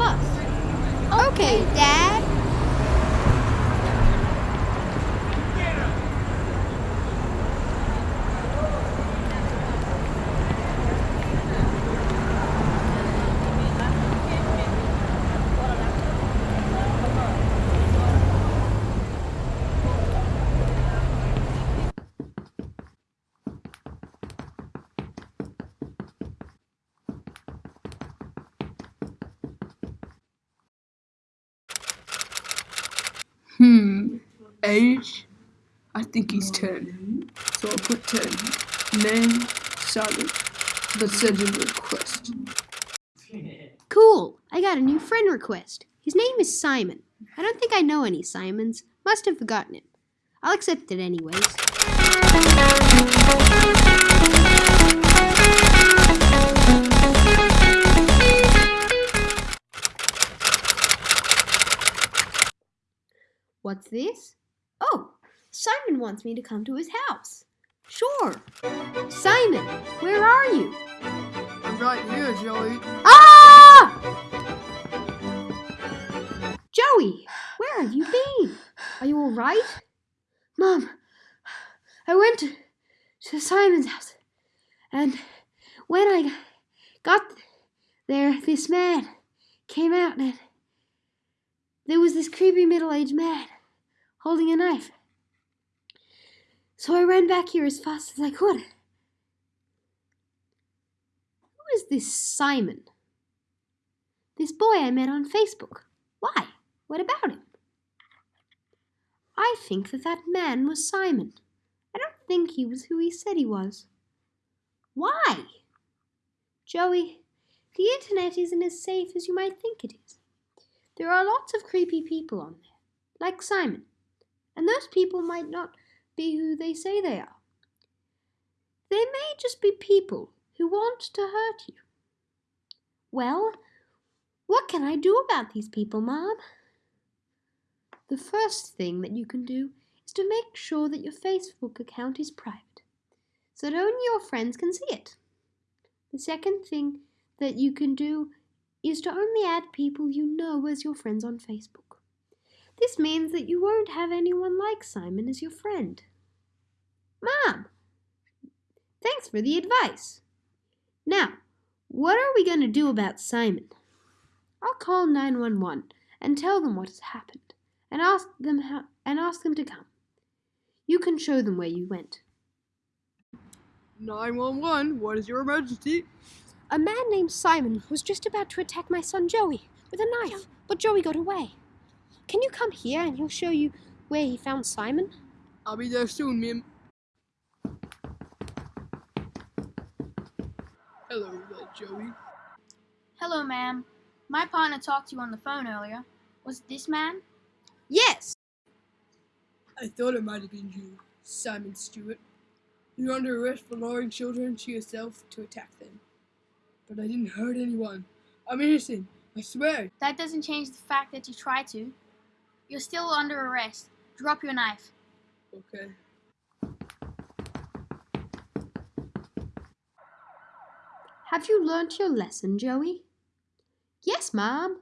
bus. Okay, Dad. Hmm. Age? I think he's 10. So I'll put 10. Name? Send him a request. Cool. I got a new friend request. His name is Simon. I don't think I know any Simons. Must have forgotten it. I'll accept it anyways. What's this? Oh, Simon wants me to come to his house. Sure. Simon, where are you? I'm right here, Joey. Ah! Joey, where have you been? Are you all right? Mom, I went to, to Simon's house, and when I got there, this man came out, and there was this creepy middle aged man holding a knife. So I ran back here as fast as I could. Who is this Simon? This boy I met on Facebook. Why? What about him? I think that that man was Simon. I don't think he was who he said he was. Why? Joey, the internet isn't as safe as you might think it is. There are lots of creepy people on there, like Simon, and those people might not be who they say they are. They may just be people who want to hurt you. Well, what can I do about these people, Mom? The first thing that you can do is to make sure that your Facebook account is private, so that only your friends can see it. The second thing that you can do is to only add people you know as your friends on Facebook. This means that you won't have anyone like Simon as your friend. Mom, thanks for the advice. Now, what are we going to do about Simon? I'll call 911 and tell them what has happened and ask them how, and ask them to come. You can show them where you went. 911, what is your emergency? A man named Simon was just about to attack my son Joey with a knife, but Joey got away. Can you come here and he'll show you where he found Simon? I'll be there soon, ma'am. Hello there, Joey. Hello, ma'am. My partner talked to you on the phone earlier. Was it this man? Yes. I thought it might have been you, Simon Stewart. You're under arrest for luring children to yourself to attack them. But I didn't hurt anyone. I'm innocent. I swear. That doesn't change the fact that you tried to. You're still under arrest. Drop your knife. Okay. Have you learnt your lesson, Joey? Yes, Mom.